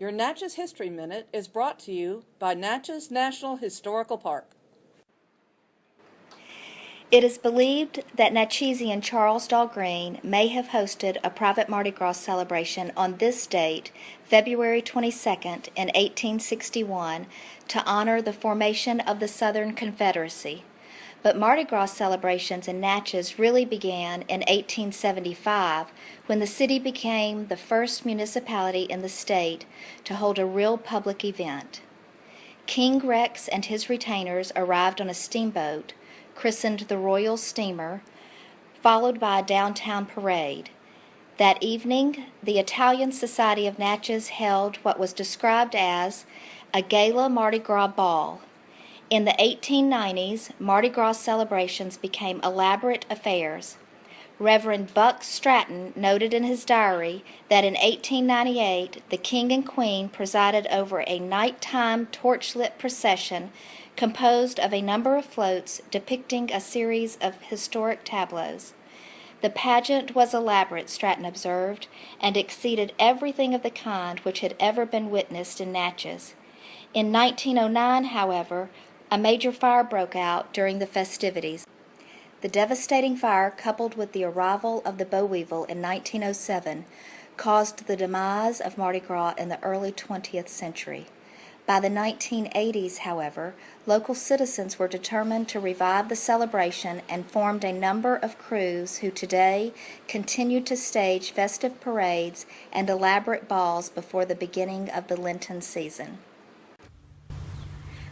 Your Natchez History Minute is brought to you by Natchez National Historical Park. It is believed that Natchezian Charles Dahlgren may have hosted a private Mardi Gras celebration on this date, February 22nd, in 1861, to honor the formation of the Southern Confederacy. But Mardi Gras celebrations in Natchez really began in 1875 when the city became the first municipality in the state to hold a real public event. King Rex and his retainers arrived on a steamboat, christened the Royal Steamer, followed by a downtown parade. That evening, the Italian Society of Natchez held what was described as a gala Mardi Gras ball. In the 1890s, Mardi Gras celebrations became elaborate affairs. Reverend Buck Stratton noted in his diary that in 1898 the King and Queen presided over a nighttime torchlit procession composed of a number of floats depicting a series of historic tableaus. The pageant was elaborate, Stratton observed, and exceeded everything of the kind which had ever been witnessed in Natchez. In 1909, however, a major fire broke out during the festivities. The devastating fire, coupled with the arrival of the boll weevil in 1907, caused the demise of Mardi Gras in the early 20th century. By the 1980s, however, local citizens were determined to revive the celebration and formed a number of krewes who today continue to stage festive parades and elaborate balls before the beginning of the Lenten season.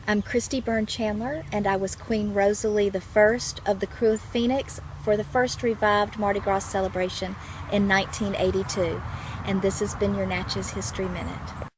I'm Christy Byrne Chandler, and I was Queen Rosalie I of the Krewe of Phoenix for the first revived Mardi Gras celebration in 1982. And this has been your Natchez History Minute.